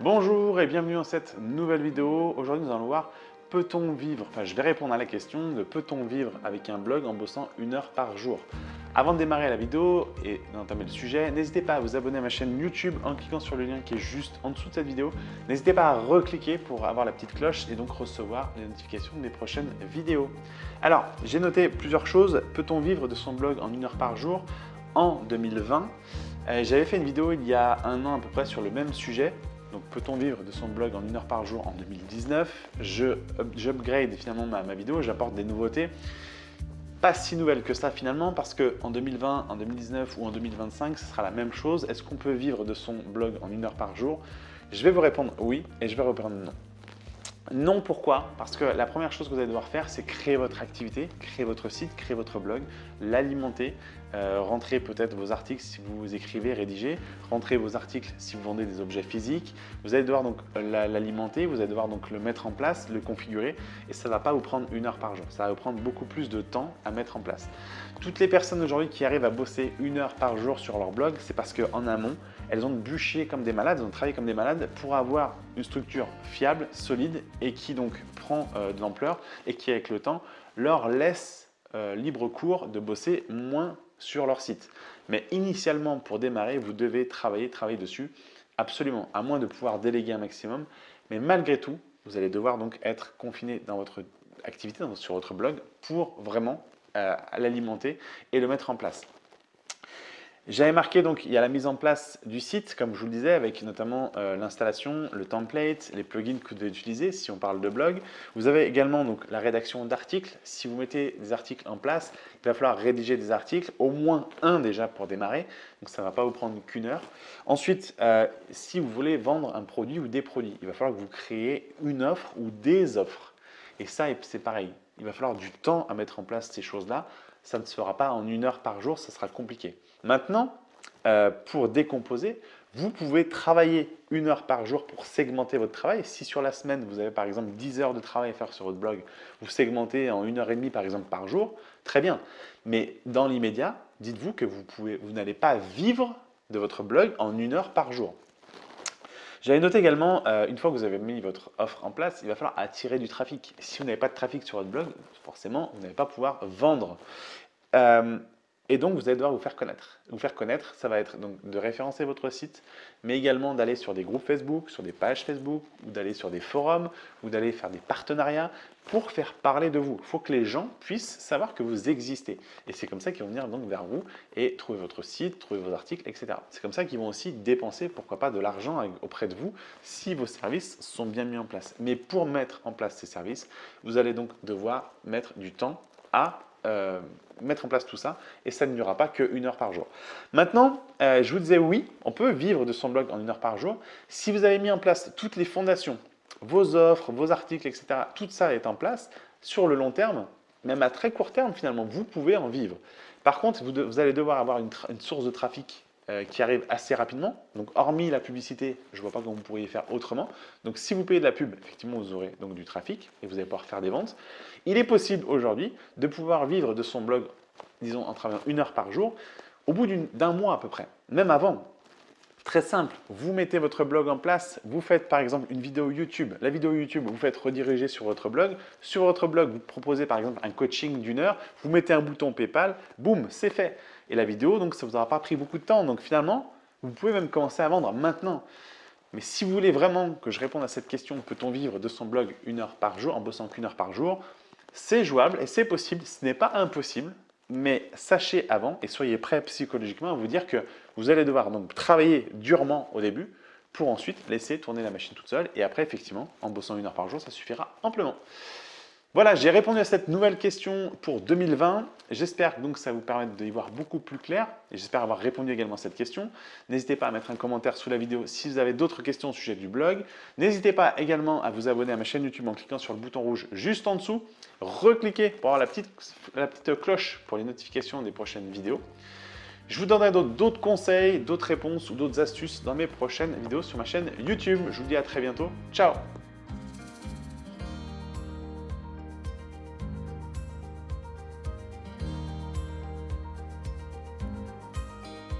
Bonjour et bienvenue dans cette nouvelle vidéo. Aujourd'hui, nous allons voir peut-on vivre, enfin je vais répondre à la question de peut-on vivre avec un blog en bossant une heure par jour? Avant de démarrer la vidéo et d'entamer le sujet, n'hésitez pas à vous abonner à ma chaîne YouTube en cliquant sur le lien qui est juste en dessous de cette vidéo. N'hésitez pas à recliquer pour avoir la petite cloche et donc recevoir les notifications des prochaines vidéos. Alors, j'ai noté plusieurs choses. Peut-on vivre de son blog en une heure par jour? En 2020 euh, J'avais fait une vidéo il y a un an à peu près sur le même sujet donc, peut-on vivre de son blog en une heure par jour en 2019 J'upgrade finalement ma, vidéo, j'apporte des nouveautés. Pas si nouvelles que ça finalement, parce qu'en 2020, en 2019 ou en 2025, ce sera la même chose. Est-ce qu'on peut vivre de son blog en une heure par jour? Je vais vous répondre oui et je vais répondre non. Non, pourquoi? Parce que la première chose que vous allez devoir faire, c'est créer votre activité, créer votre site, créer votre blog, l'alimenter, euh, rentrer peut-être vos articles si vous écrivez, rédigez, rentrer vos articles si vous vendez des objets physiques. Vous allez devoir donc l'alimenter, vous allez devoir donc le mettre en place, le configurer et ça ne va pas vous prendre une heure par jour. Ça va vous prendre beaucoup plus de temps à mettre en place. Toutes les personnes aujourd'hui qui arrivent à bosser une heure par jour sur leur blog, c'est parce qu'en amont, elles ont bûché comme des malades, elles ont travaillé comme des malades pour avoir une structure fiable, solide et qui donc prend euh, de l'ampleur et qui avec le temps leur laisse euh, libre cours de bosser moins sur leur site. Mais initialement, pour démarrer, vous devez travailler, travailler dessus, absolument, à moins de pouvoir déléguer un maximum. Mais malgré tout, vous allez devoir donc être confiné dans votre activité, sur votre blog, pour vraiment euh, l'alimenter et le mettre en place. J'avais marqué donc il y a la mise en place du site, comme je vous le disais, avec notamment euh, l'installation, le template, les plugins que vous devez utiliser si on parle de blog. Vous avez également donc la rédaction d'articles. Si vous mettez des articles en place, il va falloir rédiger des articles, au moins un déjà pour démarrer. Donc ça ne va pas vous prendre qu'une heure. Ensuite, euh, si vous voulez vendre un produit ou des produits, il va falloir que vous créez une offre ou des offres. Et ça, c'est pareil. Il va falloir du temps à mettre en place ces choses-là. Ça ne se fera pas en une heure par jour, ça sera compliqué. Maintenant, euh, pour décomposer, vous pouvez travailler une heure par jour pour segmenter votre travail. Si sur la semaine, vous avez par exemple 10 heures de travail à faire sur votre blog, vous segmentez en une heure et demie par exemple par jour, très bien. Mais dans l'immédiat, dites-vous que vous, vous n'allez pas vivre de votre blog en une heure par jour. J'avais noté également, euh, une fois que vous avez mis votre offre en place, il va falloir attirer du trafic. Si vous n'avez pas de trafic sur votre blog, forcément, vous n'allez pas pouvoir vendre. Euh, et donc, vous allez devoir vous faire connaître. Vous faire connaître, ça va être donc de référencer votre site, mais également d'aller sur des groupes Facebook, sur des pages Facebook, ou d'aller sur des forums, ou d'aller faire des partenariats pour faire parler de vous. Il faut que les gens puissent savoir que vous existez. Et c'est comme ça qu'ils vont venir donc vers vous et trouver votre site, trouver vos articles, etc. C'est comme ça qu'ils vont aussi dépenser, pourquoi pas, de l'argent auprès de vous si vos services sont bien mis en place. Mais pour mettre en place ces services, vous allez donc devoir mettre du temps à euh, mettre en place tout ça et ça ne durera pas qu'une heure par jour. Maintenant, euh, je vous disais oui, on peut vivre de son blog en une heure par jour. Si vous avez mis en place toutes les fondations, vos offres, vos articles, etc., tout ça est en place, sur le long terme, même à très court terme finalement, vous pouvez en vivre. Par contre, vous, allez devoir avoir une, une source de trafic euh, qui arrive assez rapidement. Donc, hormis la publicité, je ne vois pas comment vous pourriez faire autrement. Donc, si vous payez de la pub, effectivement, vous aurez donc du trafic et vous allez pouvoir faire des ventes. Il est possible aujourd'hui de pouvoir vivre de son blog, disons, en travaillant une heure par jour, au bout d'un mois à peu près, même avant. Très simple, vous mettez votre blog en place, vous faites par exemple une vidéo YouTube. La vidéo YouTube, vous faites rediriger sur votre blog. Sur votre blog, vous proposez par exemple un coaching d'une heure, vous mettez un bouton PayPal, boum, c'est fait et la vidéo, donc ça ne vous aura pas pris beaucoup de temps. Donc finalement, vous pouvez même commencer à vendre maintenant. Mais si vous voulez vraiment que je réponde à cette question, peut-on vivre de son blog une heure par jour en bossant qu'une heure par jour C'est jouable et c'est possible, ce n'est pas impossible, mais sachez avant et soyez prêt psychologiquement à vous dire que vous allez devoir donc travailler durement au début pour ensuite laisser tourner la machine toute seule et après effectivement en bossant une heure par jour ça suffira amplement. Voilà, j'ai répondu à cette nouvelle question pour 2020. J'espère donc que ça vous permet d'y voir beaucoup plus clair et j'espère avoir répondu également à cette question. N'hésitez pas à mettre un commentaire sous la vidéo si vous avez d'autres questions au sujet du blog. N'hésitez pas également à vous abonner à ma chaîne YouTube en cliquant sur le bouton rouge juste en dessous. Recliquez pour avoir la petite, la petite cloche pour les notifications des prochaines vidéos. Je vous donnerai d'autres conseils, d'autres réponses ou d'autres astuces dans mes prochaines vidéos sur ma chaîne YouTube. Je vous dis à très bientôt. Ciao